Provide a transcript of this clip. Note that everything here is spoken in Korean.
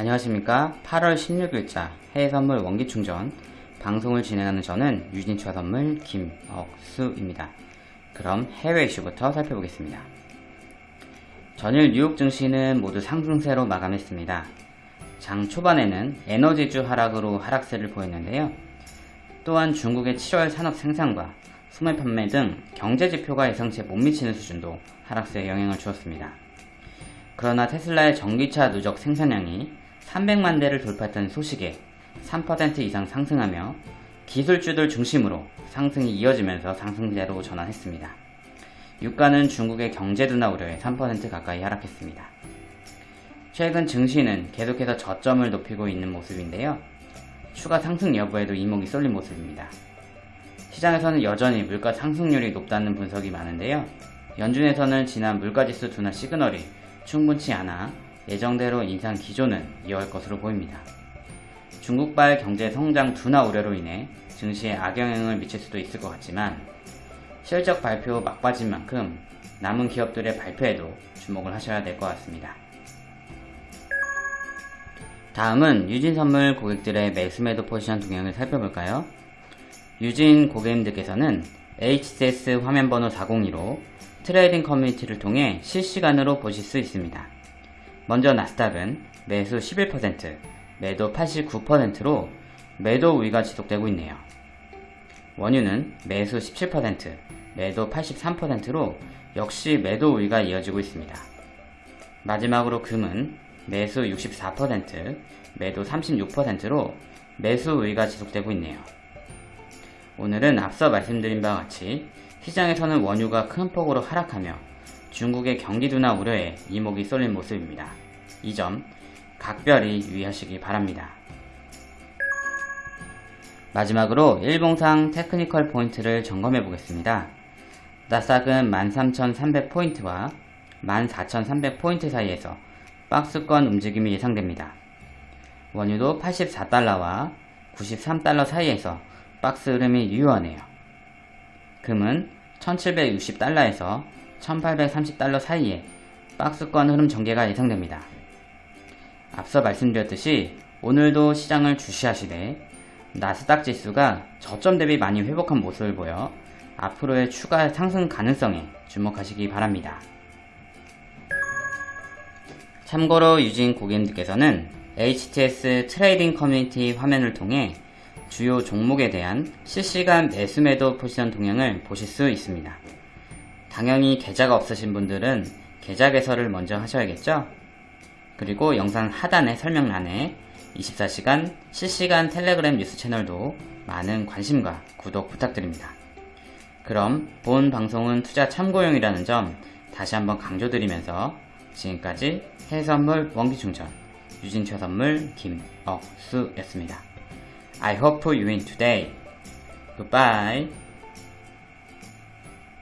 안녕하십니까 8월 16일자 해외선물 원기충전 방송을 진행하는 저는 유진차 선물 김억수입니다. 그럼 해외 이슈부터 살펴보겠습니다. 전일 뉴욕 증시는 모두 상승세로 마감했습니다. 장 초반에는 에너지주 하락으로 하락세를 보였는데요. 또한 중국의 7월 산업 생산과 소매 판매 등 경제 지표가 예상치에 못 미치는 수준도 하락세에 영향을 주었습니다. 그러나 테슬라의 전기차 누적 생산량이 300만 대를 돌파했던 소식에 3% 이상 상승하며 기술주들 중심으로 상승이 이어지면서 상승세로 전환했습니다. 유가는 중국의 경제 둔화 우려에 3% 가까이 하락했습니다. 최근 증시는 계속해서 저점을 높이고 있는 모습인데요. 추가 상승 여부에도 이목이 쏠린 모습입니다. 시장에서는 여전히 물가 상승률이 높다는 분석이 많은데요. 연준에서는 지난 물가지수 둔화 시그널이 충분치 않아 예정대로 인상 기조는 이어갈 것으로 보입니다. 중국발 경제 성장 둔화 우려로 인해 증시에 악영향을 미칠 수도 있을 것 같지만 실적 발표 막바진 만큼 남은 기업들의 발표에도 주목을 하셔야 될 것 같습니다. 다음은 유진선물 고객들의 매수매도 포지션 동향을 살펴볼까요? 유진 고객님들께서는 HTS 화면번호 402로 trading 커뮤니티를 통해 실시간으로 보실 수 있습니다. 먼저 나스닥은 매수 11%, 매도 89%로 매도 우위가 지속되고 있네요. 원유는 매수 17%, 매도 83%로 역시 매도 우위가 이어지고 있습니다. 마지막으로 금은 매수 64%, 매도 36%로 매수 우위가 지속되고 있네요. 오늘은 앞서 말씀드린 바와 같이 시장에서는 원유가 큰 폭으로 하락하며 중국의 경기 둔화 우려에 이목이 쏠린 모습입니다. 이 점 각별히 유의하시기 바랍니다. 마지막으로 일봉상 테크니컬 포인트를 점검해 보겠습니다. 나스닥은 13,300포인트와 14,300포인트 사이에서 박스권 움직임이 예상됩니다. 원유도 84달러와 93달러 사이에서 박스 흐름이 유효하네요. 금은 1760달러에서 1830달러 사이에 박스권 흐름 전개가 예상됩니다. 앞서 말씀드렸듯이 오늘도 시장을 주시하시되 나스닥 지수가 저점 대비 많이 회복한 모습을 보여 앞으로의 추가 상승 가능성에 주목하시기 바랍니다. 참고로 유진 고객님들께서는 HTS trading 커뮤니티 화면을 통해 주요 종목에 대한 실시간 매수 매도 포지션 동향을 보실 수 있습니다. 당연히 계좌가 없으신 분들은 계좌 개설을 먼저 하셔야겠죠? 그리고 영상 하단의 설명란에 24시간 실시간 텔레그램 뉴스 채널도 많은 관심과 구독 부탁드립니다. 그럼 본 방송은 투자 참고용이라는 점 다시 한번 강조드리면서 지금까지 해선물 원기충전 유진최선물 김억수였습니다. I hope you win today. Goodbye.